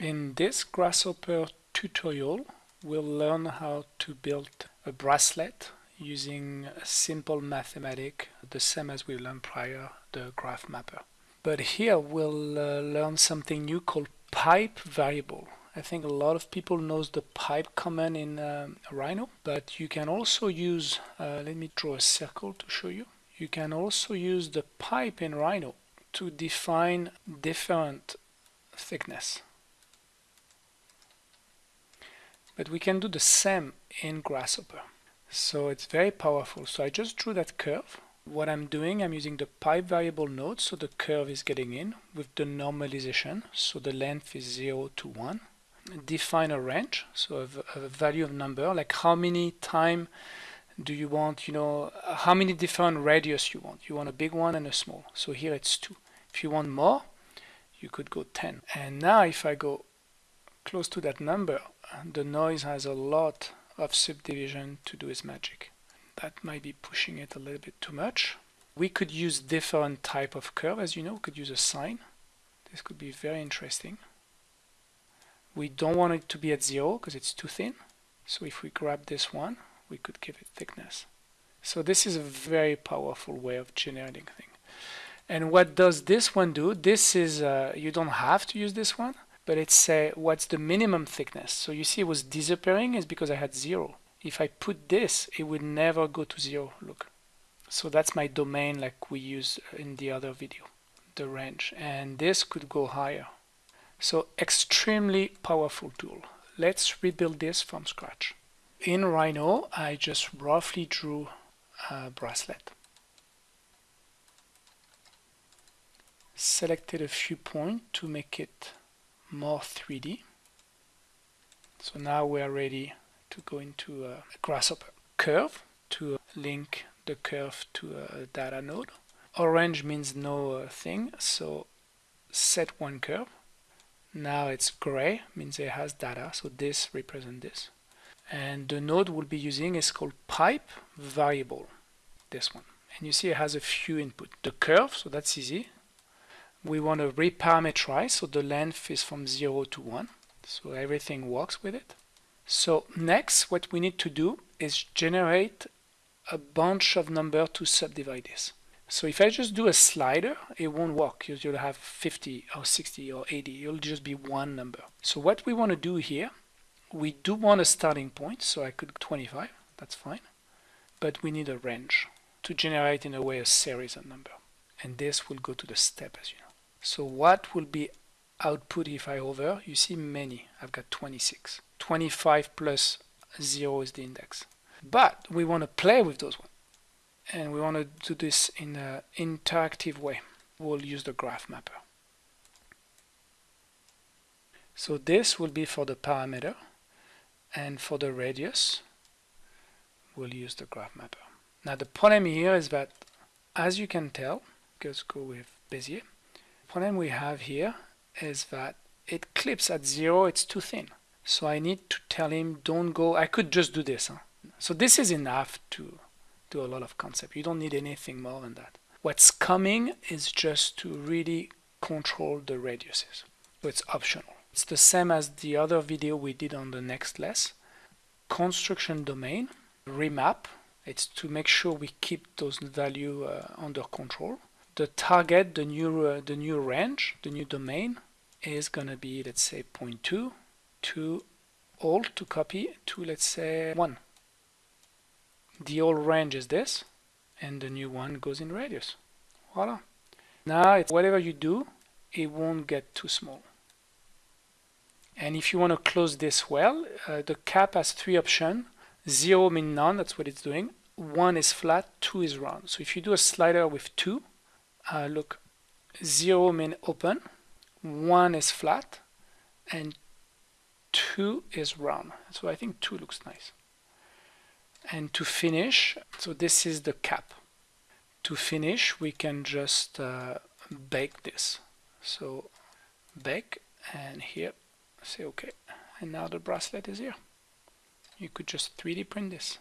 In this Grasshopper tutorial, we'll learn how to build a bracelet using a simple mathematic, the same as we learned prior, the graph mapper. But here we'll uh, learn something new called pipe variable. I think a lot of people knows the pipe command in um, Rhino, but you can also use, uh, let me draw a circle to show you. You can also use the pipe in Rhino to define different thickness. But we can do the same in Grasshopper. So it's very powerful. So I just drew that curve. What I'm doing, I'm using the pipe variable node, so the curve is getting in with the normalization. So the length is 0 to 1. Define a range, so a, a value of number, like how many time do you want, you know, how many different radius you want. You want a big one and a small. So here it's 2. If you want more, you could go 10. And now if I go close to that number, the noise has a lot of subdivision to do its magic. That might be pushing it a little bit too much. We could use different type of curve, as you know, we could use a sine. This could be very interesting. We don't want it to be at zero because it's too thin. So if we grab this one, we could give it thickness. So this is a very powerful way of generating things. And what does this one do? This is, uh, you don't have to use this one, but it's say what's the minimum thickness. So you see it was disappearing is because I had zero. If I put this, it would never go to zero, look. So that's my domain like we use in the other video, the range. And this could go higher. So extremely powerful tool. Let's rebuild this from scratch. In Rhino, I just roughly drew a bracelet. Selected a few points to make it more 3D. So now we are ready to go into a grasshopper curve to link the curve to a data node. Orange means no uh, thing, so set one curve. Now it's gray, means it has data, so this represents this. And the node we'll be using is called pipe variable, this one. And you see it has a few input. The curve, so that's easy, we want to reparameterize so the length is from 0 to 1 so everything works with it. So next what we need to do is generate a bunch of number to subdivide this. So if I just do a slider it won't work. You'll have 50 or 60 or 80 it'll just be one number. So what we want to do here we do want a starting point so I could 25 that's fine. But we need a range to generate in a way a series of number. And this will go to the step as you know so what will be output if I hover? You see many. I've got 26. 25 plus 0 is the index. But we want to play with those ones. And we want to do this in an interactive way. We'll use the graph mapper. So this will be for the parameter. And for the radius, we'll use the graph mapper. Now the problem here is that, as you can tell, let's go with Bezier, problem we have here is that it clips at zero, it's too thin. So I need to tell him don't go, I could just do this. Huh? So this is enough to do a lot of concept. You don't need anything more than that. What's coming is just to really control the radiuses. So it's optional. It's the same as the other video we did on the next less. Construction domain, remap, it's to make sure we keep those value uh, under control the target, the new uh, the new range, the new domain is gonna be let's say 0.2 to alt to copy to let's say 1. The old range is this and the new one goes in radius. Voila. Now whatever you do it won't get too small. And if you want to close this well, uh, the cap has three options. Zero means none, that's what it's doing. One is flat, two is round. So if you do a slider with two, uh, look 0 mean open 1 is flat and 2 is round. So I think 2 looks nice. And to finish so this is the cap. To finish we can just uh, bake this. So bake and here say okay. And now the bracelet is here. You could just 3D print this